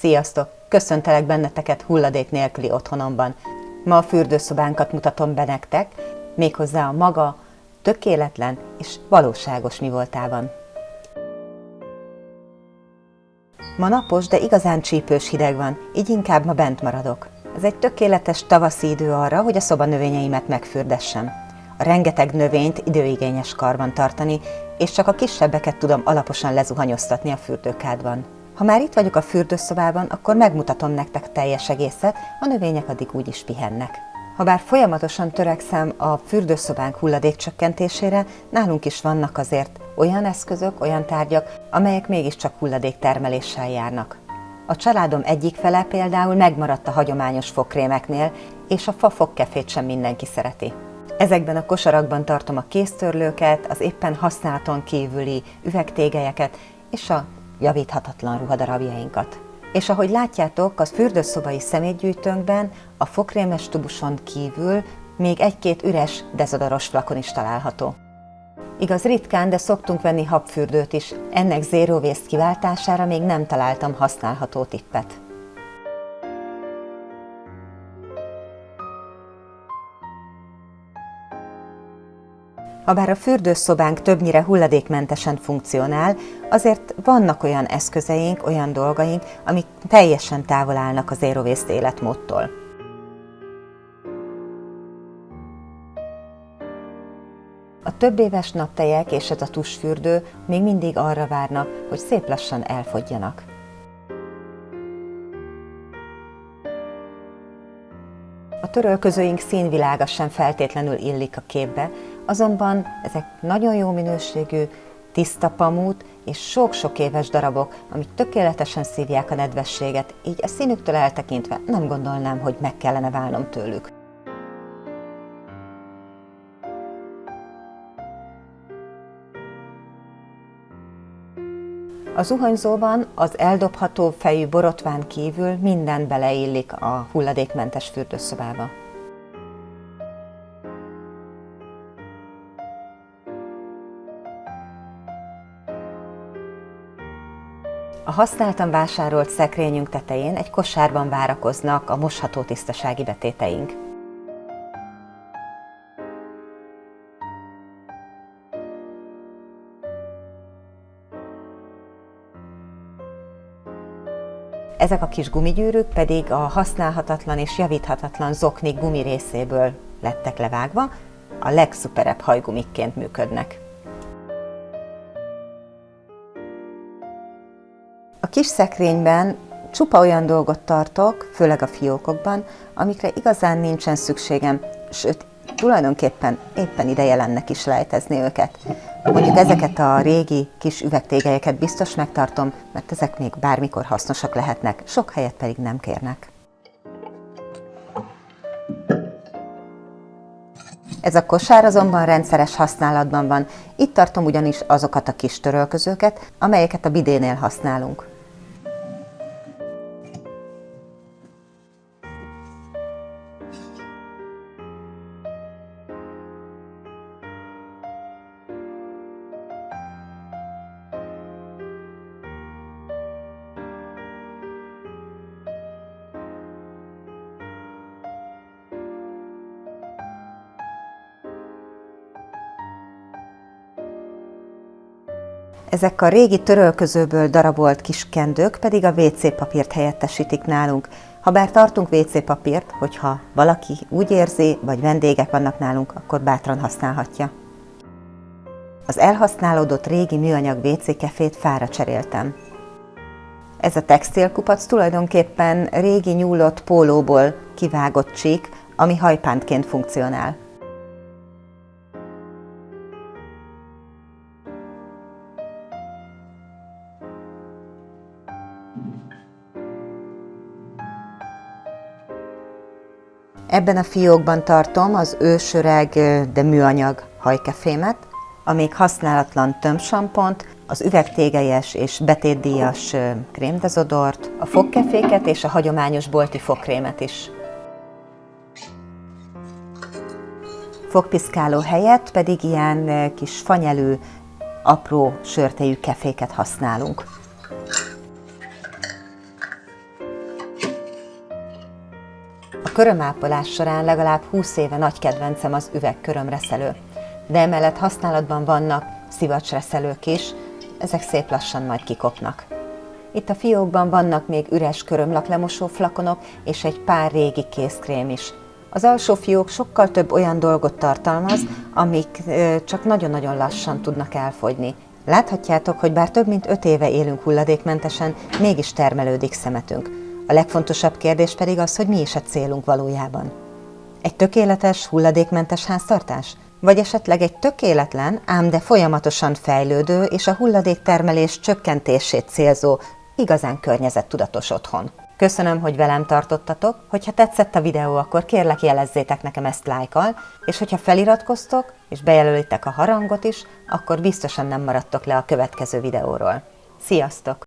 Sziasztok! Köszöntelek benneteket hulladék nélküli otthonomban. Ma a fürdőszobánkat mutatom be nektek, méghozzá a maga tökéletlen és valóságos mi voltában. Ma napos, de igazán csípős hideg van, így inkább ma bent maradok. Ez egy tökéletes tavaszi idő arra, hogy a szoba növényeimet megfürdessem. A rengeteg növényt időigényes karban tartani, és csak a kisebbeket tudom alaposan lezuhanyoztatni a fürdőkádban. Ha már itt vagyok a fürdőszobában, akkor megmutatom nektek teljes egészet, a növények addig úgy is pihennek. Habár folyamatosan törekszem a fürdőszobánk hulladékcsökkentésére, nálunk is vannak azért olyan eszközök, olyan tárgyak, amelyek mégiscsak hulladéktermeléssel járnak. A családom egyik fele például megmaradt a hagyományos fokrémeknél, és a fa fogkefét sem mindenki szereti. Ezekben a kosarakban tartom a kéztörlőket, az éppen használaton kívüli üvegtégelyeket és a javíthatatlan ruhadarabjainkat. És ahogy látjátok, az fürdőszobai szemétgyűjtőnkben a fokrémes tubuson kívül még egy-két üres dezodoros flakon is található. Igaz ritkán, de szoktunk venni habfürdőt is, ennek waste kiváltására még nem találtam használható tippet. Habár a fürdőszobánk többnyire hulladékmentesen funkcionál, azért vannak olyan eszközeink, olyan dolgaink, amik teljesen távol állnak az zero waste életmódtól. A több éves naptejek és ez a tusfürdő még mindig arra várnak, hogy szép lassan elfogjanak. A törölközőink színvilága sem feltétlenül illik a képbe, azonban ezek nagyon jó minőségű, tiszta pamut és sok-sok éves darabok, amik tökéletesen szívják a nedvességet, így a színüktől eltekintve nem gondolnám, hogy meg kellene válnom tőlük. A zuhanyzóban az eldobható fejű borotván kívül minden beleillik a hulladékmentes fürdőszobába. A használtan vásárolt szekrényünk tetején egy kosárban várakoznak a mosható tisztasági betéteink. Ezek a kis gumigyűrűk pedig a használhatatlan és javíthatatlan zoknik gumi részéből lettek levágva, a legszuperebb hajgumikként működnek. A kis szekrényben csupa olyan dolgot tartok, főleg a fiókokban, amikre igazán nincsen szükségem, sőt, tulajdonképpen éppen ideje lenne is lejtezni őket. Mondjuk ezeket a régi kis üvegtégelyeket biztos megtartom, mert ezek még bármikor hasznosak lehetnek, sok helyet pedig nem kérnek. Ez a kosár azonban rendszeres használatban van, itt tartom ugyanis azokat a kis törölközőket, amelyeket a bidénél használunk. Ezek a régi törölközőből darabolt kis kendők pedig a WC papírt helyettesítik nálunk. Ha bár tartunk WC papírt, hogyha valaki úgy érzi, vagy vendégek vannak nálunk, akkor bátran használhatja. Az elhasználódott régi műanyag WC kefét fára cseréltem. Ez a textilkupac tulajdonképpen régi nyúlott pólóból kivágott csík, ami hajpántként funkcionál. Ebben a fiókban tartom az ősöreg, de műanyag hajkefémet, a még használatlan tömsampont, az üvegtégelyes és betétdíjas krémdezodort, a fogkeféket és a hagyományos bolti fogkrémet is. Fogpiszkáló helyett pedig ilyen kis fanyelő, apró sörtejű keféket használunk. A körömápolás során legalább 20 éve nagy kedvencem az üvegkörömreszelő, de emellett használatban vannak szivacsreszelők is, ezek szép lassan majd kikopnak. Itt a fiókban vannak még üres körömlaklemosó flakonok és egy pár régi kézkrém is. Az alsó fiók sokkal több olyan dolgot tartalmaz, amik csak nagyon-nagyon lassan tudnak elfogyni. Láthatjátok, hogy bár több mint öt éve élünk hulladékmentesen, mégis termelődik szemetünk. A legfontosabb kérdés pedig az, hogy mi is a célunk valójában. Egy tökéletes, hulladékmentes háztartás? Vagy esetleg egy tökéletlen, ám de folyamatosan fejlődő és a hulladéktermelés csökkentését célzó, igazán környezettudatos otthon. Köszönöm, hogy velem tartottatok, hogyha tetszett a videó, akkor kérlek jelezzétek nekem ezt lájkal, és hogyha feliratkoztok, és bejelölitek a harangot is, akkor biztosan nem maradtok le a következő videóról. Sziasztok!